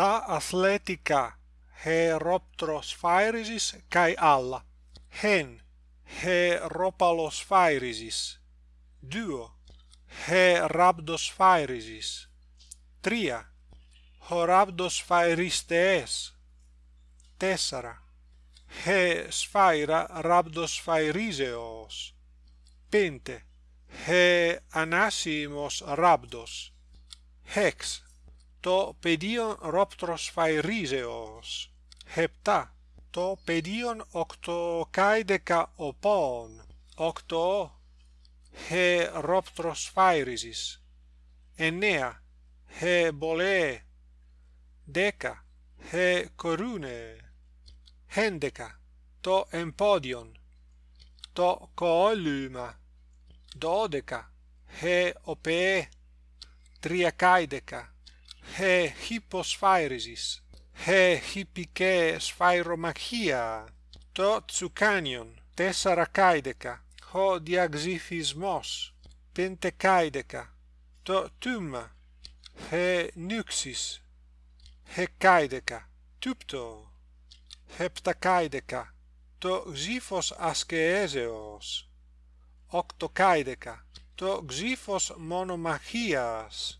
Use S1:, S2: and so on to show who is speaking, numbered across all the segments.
S1: ta athletica Heroptrosphairisis kai alla. Hen Heropalosphairisis duo Herabdosphairisis tria Horabdosphairistees tessara he sfaira rabdosphairiseos pente he anasimos rabdos. Hex το πεδίον ρόπτρος hepta. Χεπτά, το πεδίον οκτωκάιδεκα οπών, οκτώ, χε ρόπτρος φαϊρίζεις. Εννέα, χε μπολέ, δέκα, χε κορούνε, χέντεκα, το εμπόδιον, το κοόλυμα, δώδεκα, χε οπέ, τριακάιδεκα, he hyposphyresis, he hippike sphyromachia, to Tsucanion, Tessaracaideca, ho diaxiphismos, Pentecaideca, to Tumma, he Nuxis, Hecaideca, Tupto, Heptacaideca, to xiphos ascheseos Octocaideca, to Xifos monomachias,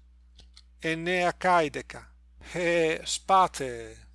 S1: Enea Caideca. he spate!